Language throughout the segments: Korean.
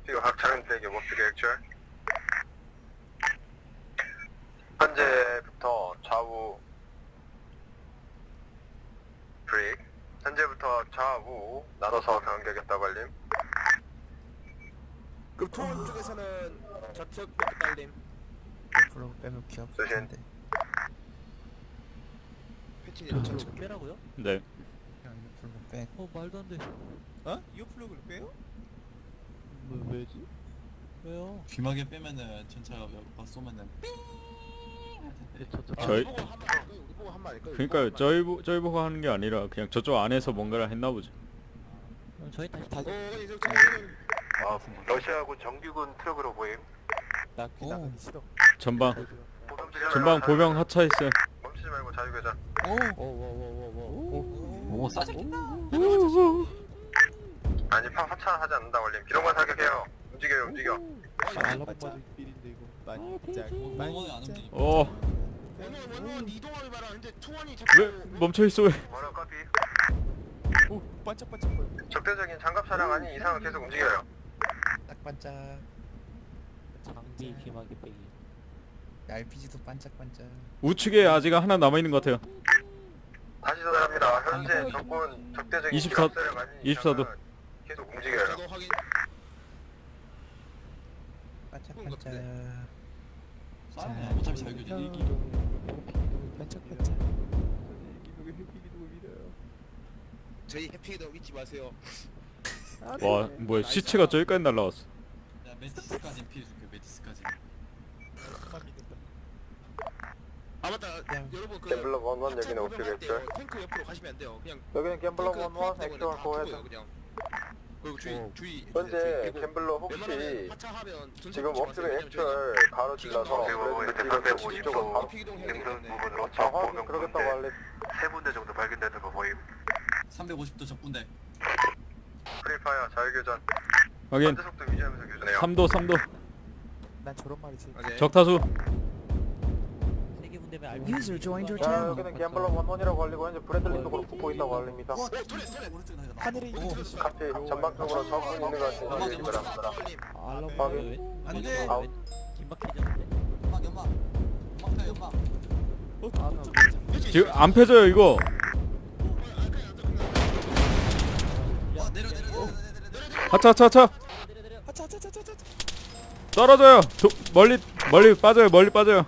목표가 각 차량들에게 목표 계획줄 현재부터 좌우 브레이크 현재부터 좌우 나눠서 변경되겠다고 알림 그럼 투원 쪽에서는 좌측 몇 달림 프로 빼면 귀 아플 조심. 패치님 좌측 그 빼라고요? 네. 그냥 플러그 빼 어 말도 안 돼. 어? earplug를 빼요? 뭐 왜지? 왜요? 귀마개 빼면은 전차가 막 쏘면은 예, 저, 저, 저희- 우리 보고 한말 한말 아닐까요? 그러니까 저희 보- 저희 보고 하는 게 아니라 그냥 저쪽 안에서 뭔가를 했나 보죠. 그럼 저희 다시 어, 다시 아니 저 저는 아, 러시아군 정규군 트럭으로 보임. 나 오. 싫어. 전방. 전방 보병 하차했어요. 멈추지 말고 자유교전 오오오오오. 오 싸졌다 아니 파 하차하지 않는다 원림 기동만 사격해요. 움직여요 움직여. 알라바지 필인데 이거. 반짝 원원이 안 움직임 어, 원원 원원 이동하기 바라는데 투원이 왜 자꾸 멈춰 있어 왜? 원원 커피? 오 반짝반짝 거려. 적대적인 장갑 차량 아닌 이상은 계속 움직여요. 딱 반짝. 장비 귀마개 빼기. RPG도 반짝반짝. 우측에 아직 하나 남아 있는 것 같아요. 다시 전달합니다. 현재 적군 적대적인 24 기갑 세력 아닌 24 도. 계속 움직여요. 저도 확인. 반짝반짝. 싸우면 어차피 자유교전이 반짝반짝. 저희 해피도 잊지 마세요. 와, 뭐야 시체가 저기까지 날라왔어. 야 메티스까지 피해줄게 메티스까지. 아 맞다. 여러분 그 갬블러 원원 여기는 엑셀 탱크 옆으로 가시면 안 돼요. 그냥 여기는 갬블러 원원 액션 다 고해서 그냥 그리고 주의 어. 주의 현재 그리고 갬블러 혹시 지금 붙지 옵트의 마세요. 액추얼 가로 질러서 브레이크 쪽으로 바로 능선. 부분으로 아 확인 그러겠다고 할래 세 군데 정도 발견되는 거 보임 350도 적군데 프리파이어 자유교전 확인. 현재 속도 유지하면서 교전해요 3도 3도 난 저런 말이 제일. 오케이. 적타수. User joined your 자 channel. 여기는 갬블러 원원이라고 알리고 현재 브래들린도 그렇고 붙고 있다고 알립니다 어, 나가 하늘에 오 같이 전방적으로 적군 있는 것 같아서 연막, 연막. 합니다 알라바 확인. 왜? 안 돼. 왜? 아웃. 긴박해졌는데. 연막 연막 연막 펴 연막 지금 안 펴져요 이거. 와 내려 내려 내려 내려 내려 내려 하차 하차 하차. 내려 내려. 떨어져요. 도, 멀리 멀리 빠져요. 멀리 빠져요.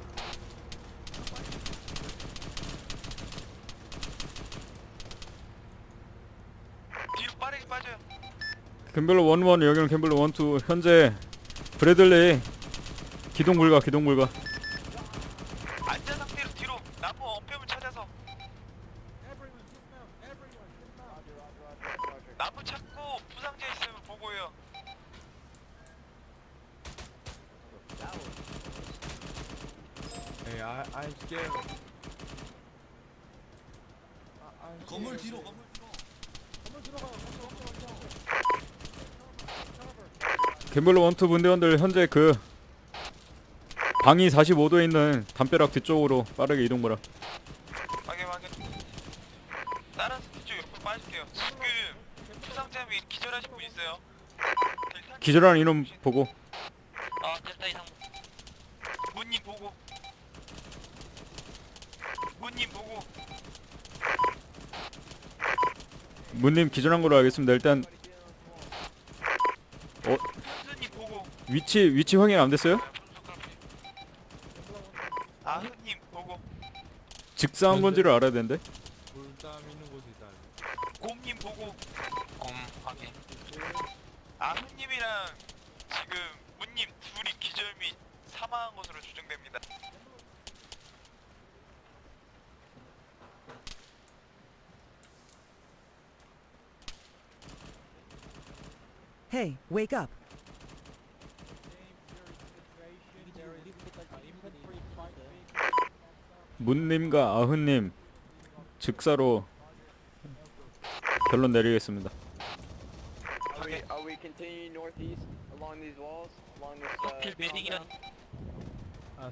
뒤로 빠르게 빠져요 캠벨러 원원 여기는 캠벨러 원투. 현재 브래들리 기동 불가 기동 불가. 안전 상태로 뒤로 나무 어폐물 찾아서. 나무 찾고 부상자 있으면 보고요. 건물 뒤로 건물 뒤로 캠벨러 원투 분대원들 현재 그 방이 45도에 있는 담벼락 뒤쪽으로 빠르게 이동하라. 확인 확인. 다른 뒤쪽 옆으로 빠질게요. 지금 및 기절하신 분 있어요. 기절한 인원 보고. 아 델타 이상 문님 보고. 문님 보고. 문님 기절한 걸로 알겠습니다. 일단 어 현수님 보고 위치 위치 확인 안 됐어요? 아흐님 보고 직사한 건지를 알아야 되는데. 곰님 보고 곰 확인 아흐님이랑 지금 문님 둘이 기절 및 사망한 것으로 추정됩니다 Hey, wake up. 문님과 아흔님 즉사로 결론 내리겠습니다. Uh, 아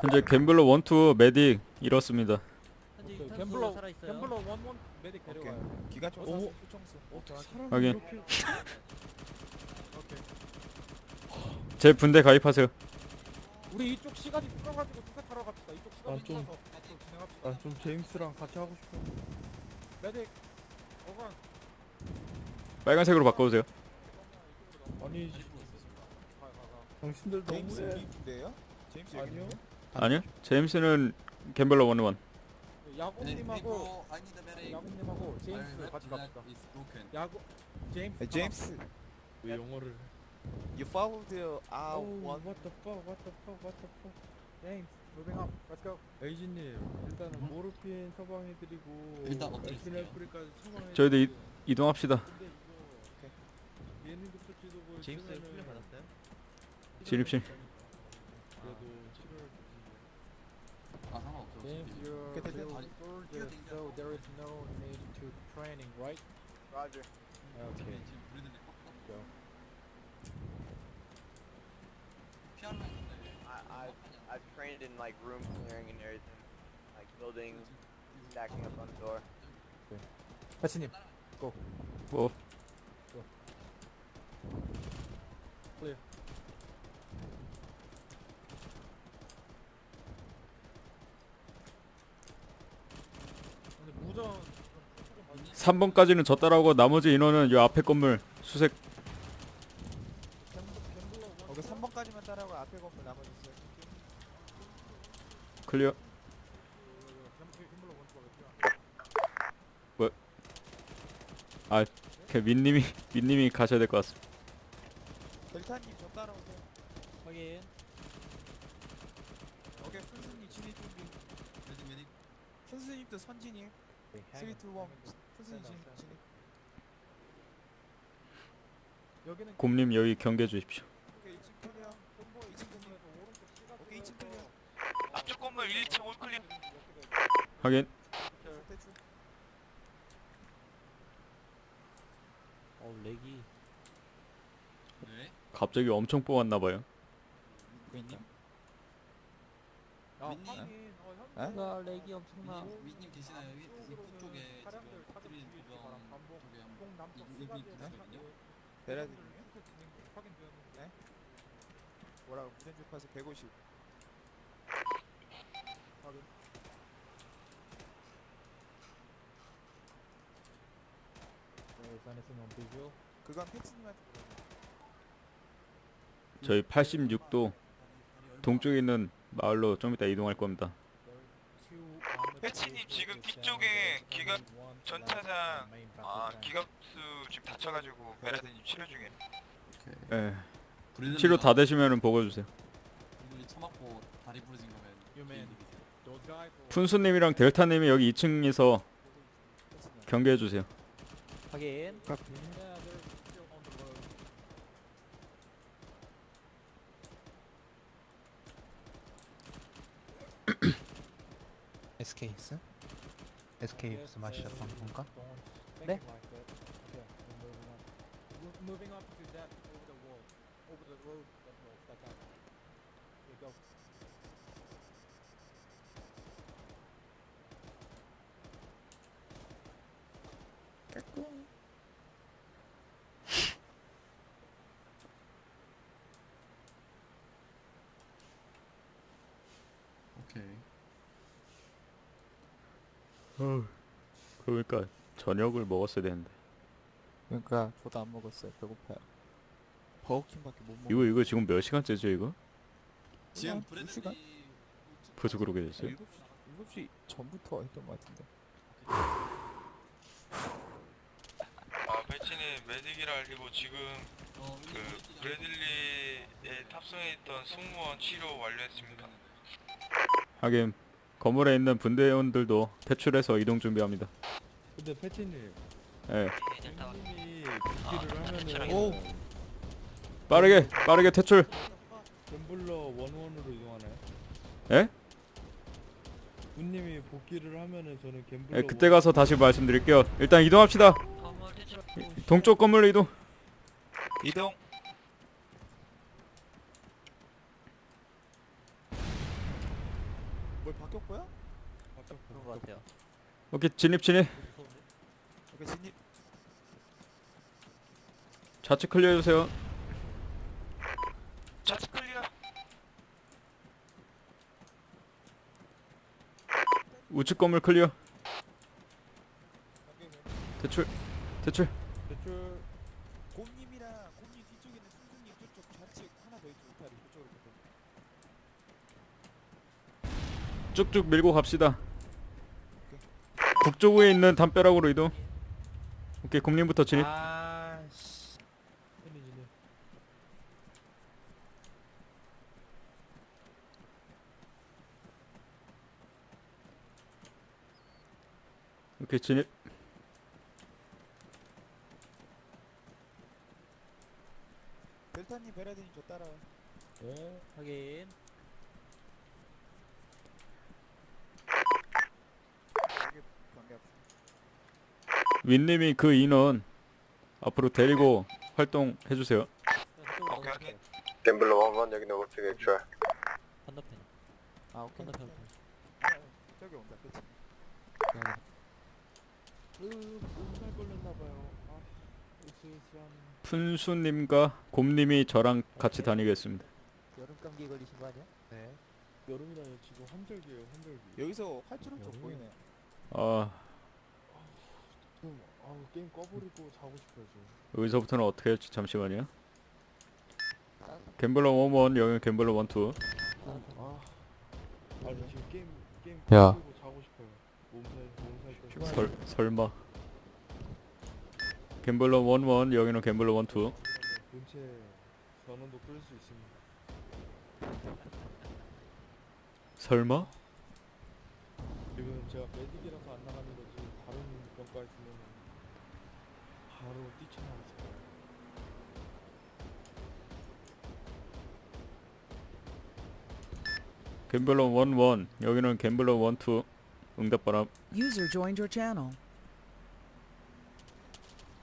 현재 갬블러 원투 메딕 잃었습니다. 갬블러 살아 있어요. 갬블러 원원 메딕 데려와요. 총 오. 수총수 사람 확인. 제 분대 가입하세요. 우리 이쪽 시간이 풀어가지고 타러 갑시다. 이쪽 시간이 아, 좀- 풀어서 앞으로 진행합시다. 아, 좀 제임스랑 같이 하고 싶어. 메딕 어간 빨간색으로 바꿔주세요. 아니, 가가 당신들 제임스 너무해. 리인데요? 제임스 아니요. 아니요. 제임스는 갬블러 원원. 야구님하고 I need a medic. 야구님하고 My 제임스 red 같이 flag 갑시다. is broken. 야구 제임스 Hey, James, 왜 영어를? you follow the uh Oh, one. what the fuck, what the fuck, what the fuck. 제임스 moving up. Let's go. 에이지님, 일단은 모르핀 처방해드리고 일단 어떻게 있을게요? 에스네프리까지 처방해. 저희도 이- 이동합시다. 이거 예능급수 지도부 제임스 훈련 받았어요? 진입실. 그래도 치료를 주지. 아 상관없어. James, 어차피. you're Okay, okay. still soldier, so there is no need to training, right? Roger. Okay. 지금 우리들이 꽉꽉 Go. 피하려 했는데. I, I, Trained in like room clearing and everything. Like building, stacking up on the door. 패치님 뭐 근데 무전 3번까지는 저 따라오고 나머지 인원은 요 앞에 건물 수색 Okay, 3번까지만 따라하고 앞에 건물 나머지 있어요. 클리어. 아, 그 민님이 민님이 가셔야 될 것 같습니다. 델타님 저 따라오세요. 확인. 오케이, 순수님 진입 준비. 메딕 메딕. 순수님도 선진이에요. 3, 2, 1. 순수님 진입. 진입. 여기는 곰님 여기 경계해 주십시오. 오케이 2층 clear. 2층 clear. 오케이 2층 clear. 앞쪽 건물 1층 all clear. 확인. 대충. 어, lag이. 네. 갑자기 엄청 뽑았나 봐요. 윈님. 야, 민님. 확인. 어, 현 에? 나 lag이 엄청나. 위님 위님 계시나요? 위 입구 쪽에 지금 바람, 반복, 쪽에 한동 남쪽 이- 이- 이-? 수색 진행 확인되었는데 뭐라고 무전 주파수 150. 확인. 그건 패치님한테 물어봐. 저희 86도 동쪽에 있는 마을로 좀 이따 이동할 겁니다. 패치님 지금 뒤쪽에 기갑 전차장 아 기갑수 지금 다쳐가지고 베라드님 치료 중에. 오케이. 예. 치료 다 되시면은 보고 주세요. 브리들리 처맞고 다리 부러진 거면 man. 개인이 푼수님이랑 델타님이 여기 2층에서 경계해 주세요. 확인. SKS? SKS 마셨던 건가? 네? Moving up to that over the wall, over the road that will stack up. Here you go. 오케이. 그러니까 저녁을 먹었어야 되는데. 그러니까 저도 안 먹었어요. 배고파요. 버거킹밖에 못 먹어. 이거 이거 지금 몇 시간째죠 이거? 지금 두 시간? 벌써 그러게 됐어요? 7시, 7시 전부터 했던 것 같은데. 아 패치님 메딕이라 알리고 지금 어, 그 브래들리에 탑승해 있던 승무원 치료 완료했습니다. 하긴 건물에 있는 분대원들도 퇴출해서 이동 준비합니다. 근데 패티님, 예. 님이 복귀를 하면은 오! 빠르게 빠르게 퇴출. 갬블러 원원으로 이동하나요? 예? 군님이 복귀를 하면은 저는 갬블러 예, 그때 가서 다시 말씀드릴게요. 일단 이동합시다. 동쪽 건물로 이동. 이동. 뭘 바뀌었고요? 바뀌었고 것 같아요. 오케이 진입 진입. 오케이 진입. 좌측 clear 해주세요. 좌측 clear. 우측 건물 clear. 대출 대출. 대출 곰님이랑 곰님 뒤쪽에 있는 순수님 저쪽 좌측 하나 더 있죠 이탈이 그쪽으로 가서 쭉쭉 밀고 갑시다. 북쪽에 있는 담벼락으로 이동. 오케이 국림부터 진입. 아씨 편해지네. 오케이 진입. 델타님 베라딘이 저 따라와 네. 확인 여기 윈님이 그 인원 앞으로 데리고 활동해 주세요. 오케이 확인 갬블러 원원 여기는 오픽 액츄얼. 건너편 아 오케이 건너편 아, 저기 온다 그치 으, 몸살 걸렸나봐요. 아. 푼수님과 곰님이 저랑 같이 다니겠습니다. 여름 감기 걸리신 거 아니야? 네 여름이라니 지금 환절기예요, 환절기. 여기서 활주로 쪽. 보이네 아 좀, 아우 게임 꺼버리고 자고 싶어요 지금. 여기서부터는 어떻게 할지 잠시만요. 갬블러 11 여기 갬블러 12 아, 아니 지금 게임 게임 야. 꺼버리고 자고 싶어요. 몸살 몸살 때문에. 설 설마 갬블러 11 여기는 갬블러 12 본체 전원도 끌 수 있습니다. 설마 지금 제가 메딕이라서 안 나가는 거지 다른 병과 있으면 바로 뛰쳐나왔을 거예요. 갬블러 11 여기는 갬블러 12 응답바람 User joined your channel.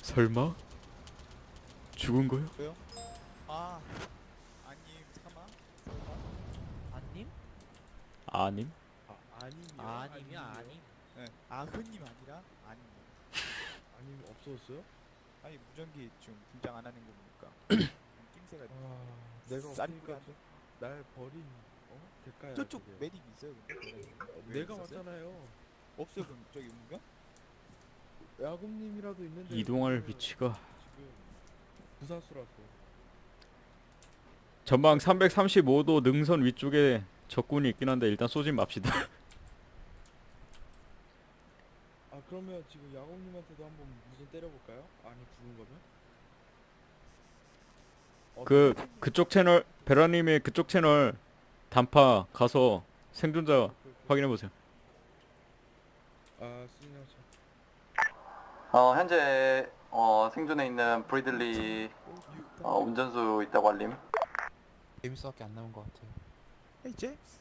설마 죽은 거요? 왜요? 아 아님 사마 아님? 아님 아 아님이요? 아님이야 아님 네. 아 흔님 아니라 아님 아님 없어졌어요? 아니 무전기 지금 분장 안 하는 거 보니까 낌새가 아 내가 쌀이 없으니까 안 돼. 날 버린 어 대가야. 저쪽 그게. 메딕 있어요 근데 내가? 맞잖아요. 없어요 그럼 저기 문경? 야금님이라도 있는데 이동할 위치가 지금 부사수라서 전방 335도 능선 위쪽에 적군이 있긴 한데 일단 쏘지 맙시다 아 그러면 지금 야금님한테도 한번 무슨 때려볼까요? 아니 죽은 거면? 어, 그 그쪽 채널 베라님의 그쪽 채널 단파 가서 생존자 확인해 보세요. 아 수진형 어 현재 어 생존해 있는 브리들리 어, 운전수 있다고 알림. 제임스밖에 안 남은 것 같아요. 헤이 제임스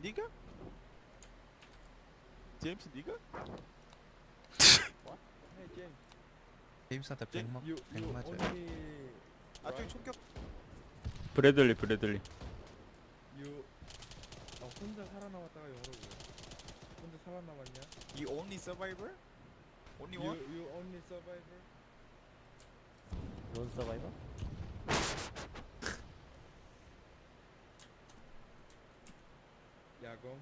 니가? 제임스 니가? Hey James, 제임스한테 제- 100만 you 100 you 맞아요. only 아 저기 총격 브래들리 브래들리. you 아 혼자 살아남았다가 영어로 뭐야? 혼자 살아남았냐? You only survivor? Only You one? you only survivor? 론 서바이버? 야검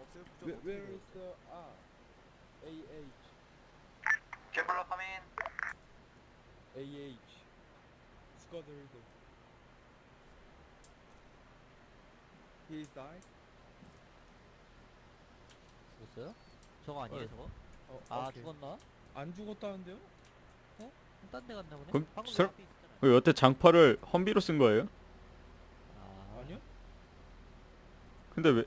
없어요 Where, 무조건 where is the R? AH 갬블러 카민 AH 스쿼드 리더 He is died? 죽었어요? 저거 아니에요 어. 저거? 어, 아 오케이. 죽었나? 안 죽었다는데요? 딴데 갔나 보네? 그럼 방금 설- 앞에. 그 여태 장파를 험비로 쓴 거예요? 아, 아니요? 근데 왜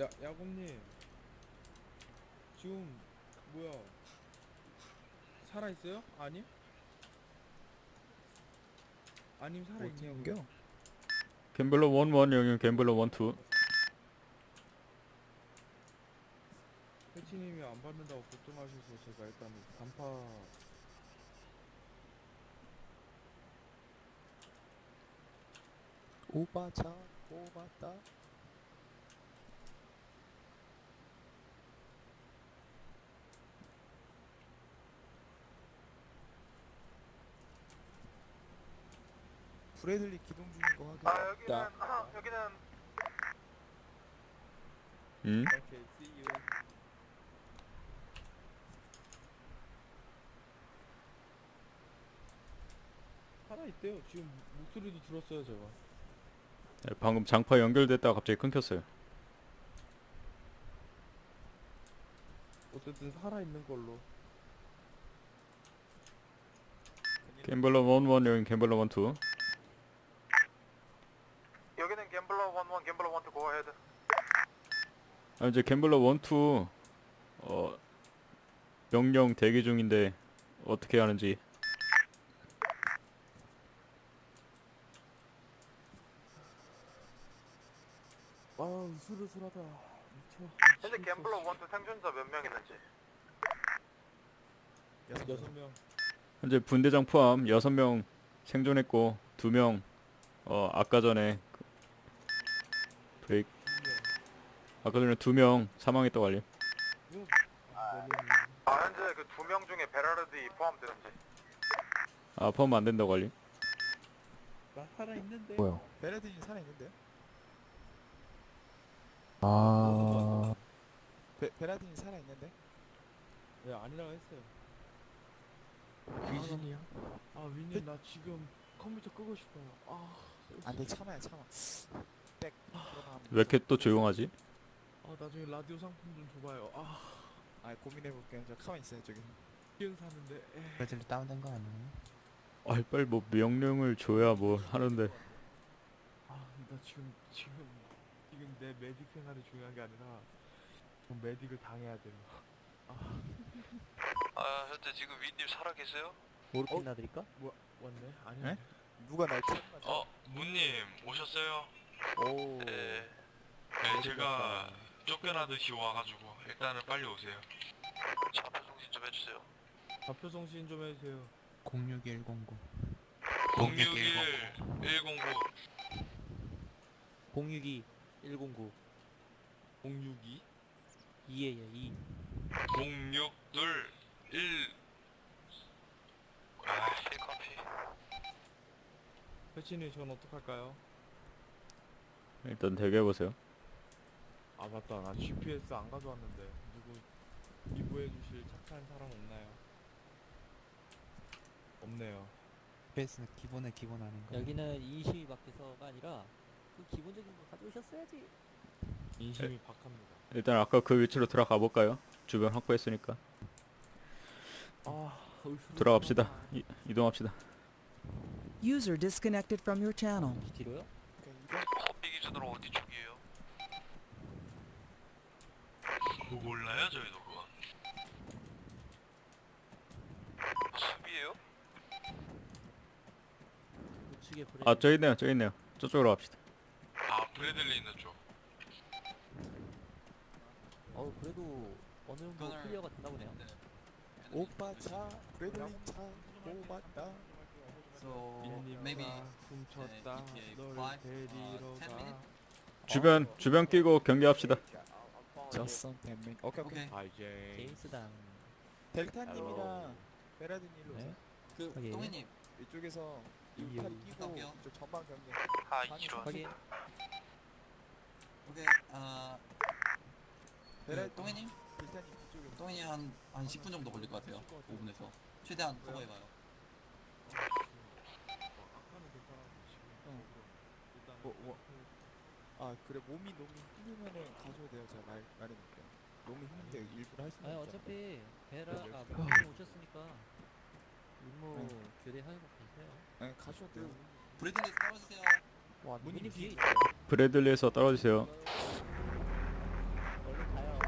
야, 야곰님 지금 뭐야 살아 있어요? 아님? 아님 살아있냐고요? 갬블러 11 여기는 갬블러 12 패치님이 안 받는다고 걱정하셔서 제가 일단 단파 오바차 오바다 브래들리 기동 중인 거 확인 아 여기는 여기는 응? Okay, see you. 살아 있대요. 지금 목소리도 들었어요, 제가. 네, 방금 장파 연결됐다가 갑자기 끊겼어요. 어쨌든 살아 있는 걸로. 갬블러 11 여긴 갬블러 12 여기는 갬블러 11, 갬블러 12 go ahead. 아, 이제 갬블러 12 어, 명령 대기 중인데 어떻게 하는지 아우, 으슬으슬하다. 미쳐. 현재 갬블러 12 생존자 몇 명 있는지. 여섯 명. 현재 분대장 포함 6명 생존했고 2명 어, 아까 전에 그 브레이크 아까 전에 2명 사망했다고 알림 아 현재 그두명 중에 베라르디 포함되는지. 아 포함 안 된다고 알림 나 살아 있는데. 뭐요? 베레딘이 살아있는데요? 아 베, 베라딘이 살아있는데? 네, 아니라고 했어요. 귀신이야? 아, 윈님 나 지금 컴퓨터 끄고 싶어요. 아, 안돼 참아요 참아 백 그러나 왜 이렇게 또 조용하지? 아 나중에 라디오 상품 좀 줘봐요. 아, 아 고민해볼게요 저 가만히 있어요 저기 기운 사는데. 에이. 브래들리 다운된 거 아니에요? 아 빨리 뭐 명령을 줘야 뭐 하는데 아, 나 지금 지금 지금 내 메딕 생활이 중요한 게 아니라 좀 메딕을 당해야 돼요. 아 현재 지금 윈님 살아 계세요? 모르핀 놔드릴까? 뭐 왔네? 아니야. 네? 누가 날 찾는 어 문님 오셨어요? 오 네. 네 제가 쫓겨나듯이 와가지고 일단은 빨리 오세요. 좌표 송신 좀 해주세요. 좌표 송신 좀 해주세요. 061109 061 109 062 109 062 2에요 2 062 1 아, 힐커피. 패치님 전 어떡할까요? 일단 대기해보세요 아 맞다 나 GPS 안 가져왔는데 누구 기부해 주실 착한 사람 없나요? 없네요. 베이스는 기본의 기본 아닌가? 여기는 인심이 밖에서가 아니라 그 기본적인 거 가져오셨어야지 인심이 박합니다. 일단 아까 그 위치로 들어가 볼까요? 주변 확보했으니까 아 들어갑시다 이, 이동합시다 User disconnected from your channel. 뒤로요? 커피 기준으로 어디 쪽이에요? 뭐 몰라요 저희도 그건. 수비예요? 우측에 아 저기 있네요 저기 있네요 저쪽으로 갑시다 아 브래들리 있는 쪽. 어 그래도 어느 정도 그거는- 클리어가 됐나 보네요 오빠 차 브래들리 차 뽑았다 So maybe 훔쳤다 ETA 널 five, 데리러 uh, ten 가. minutes? 주변 주변 끼고 경계합시다 저선 팬밍 오케이 오케이 Okay. 아 이제 제임스당 델타님이랑 베라딘 일로 네? 그 오케이. 동현님 이쪽에서. 이탈이 끼고 갈게요. 이쪽 전방 경계 아 이런. 확인 오케이 아 베라딘 동현님? 델타님 이쪽에 동현이 한한 10분 정도 걸릴 것 같아요 5분에서. 최대한 커버해봐요. 뭐, 뭐. 아 그래 몸이 너무 힘들면은 가셔도 돼요 제가 말, 말해놓을게요. 너무 힘든데 일부러 할 수는 아니 없죠 어차피 베라가 네. 목님 오셨으니까 임무 교대하고 계세요. 네, 가셔도 돼요. 브래들리 떨어지세요 와 문님 뒤에 있 브래들리에서 떨어지세요 얼른 가요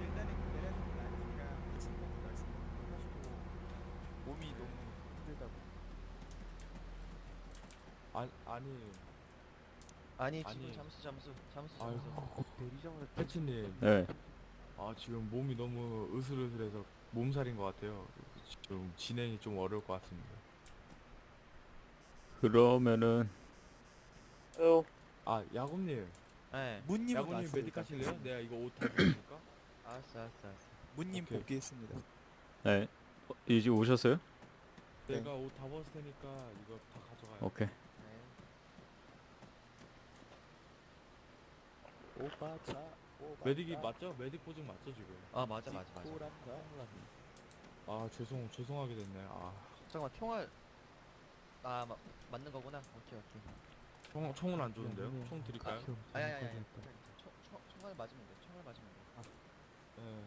일단은 베라딘이 아니니까 친구한테 말씀하시고 몸이 너무 힘들다고 아 아니 아니 아니. 잠수 잠수 잠수 아유 내리자마자 패치님 네 아 지금 몸이 너무 으슬으슬해서 몸살인 것 같아요. 지금 진행이 좀 어려울 것 같습니다. 그러면은 아 야곱님 네 문님은 야곱님 왔습니다. 메딕 하실래요? 내가 이거 옷다 입을까? 알았어 알았어 알았어 문님 오케이. 복귀했습니다 네 어, 이제 오셨어요? 네. 내가 옷 다 벗을 테니까 이거 다 가져가요. 오케이 네 오바차 오바차 메딕이 맞죠? 메딕 보증 맞죠 지금? 아 맞아 맞아 맞아 아 죄송 죄송하게 됐네. 아 잠깐만 총알 아 마, 맞는 거구나 오케이 오케이 총, 총은 안 좋은데요? 네. 총 드릴까요? 아. 총, 총, 총알 맞으면 돼 총알 맞으면 돼 예.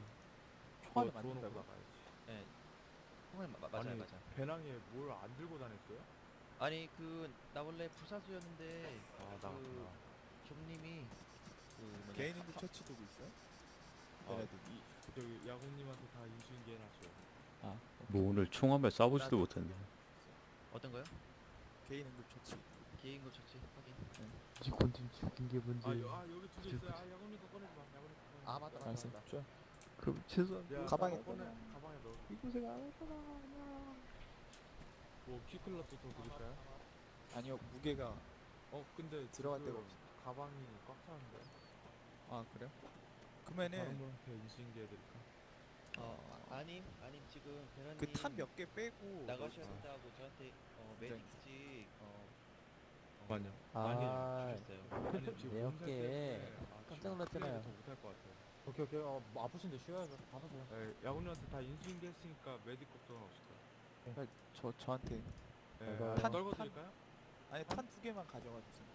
총알을 그거 주워놓고 맞는다고? 나가야지. 예. 총알 마, 맞아요 아니, 맞아 배낭에 뭘 안 들고 다녔어요? 아니 그 나 원래 부사수였는데 야구 나갔구나. 경님이 그 뭐냐 개인 사- 처치 도구 있어요? 아, 얘네들 이, 저기 야구님한테 다 인수인계 해놨어요. 뭐 오늘 총한발 쏴보지도 못했네. 어떤 거요? 개인 응급 처치 개인급 처치 확인 이건 좀 죽인 게 뭔지. 아, 여, 아 여기 두 개 있어요. 아 야구님 거 꺼내지 마. 야구님 거 꺼내지 마. 아 맞다 맞다 알았어 맞다 좋아 그럼 죄송합니다. 야, 가방에 꺼내. 가방에 넣어. 제가 안 했잖아. 뭐 키 클럽도 더 드릴까요? 아니요 무게가 어 근데 들어갈 지금 데가 없어. 가방이 꽉 차는데. 아 그래요? 그러면은 분한테 인수인계 해드릴까? 어 아님 아님 지금 배란님 그 탄 몇 개 빼고 나가셔야 아. 된다고 저한테 어 굉장히 메디키지 어. 아, 주셨어요. 아니 지금 때문에 아, 깜짝 지금 놀랐잖아요. 더 못할 것 같아요. 오케이 오케이. 어 뭐 아프신데 쉬어야죠. 받으세요 네, 야구님한테 다 인수인계 했으니까 메딕 걱정은 없을 거예요. 저 저한테. 네, 아, 탄- 떨궈 탄- 드릴까요? 아니 탄 두 개만 가져가 주세요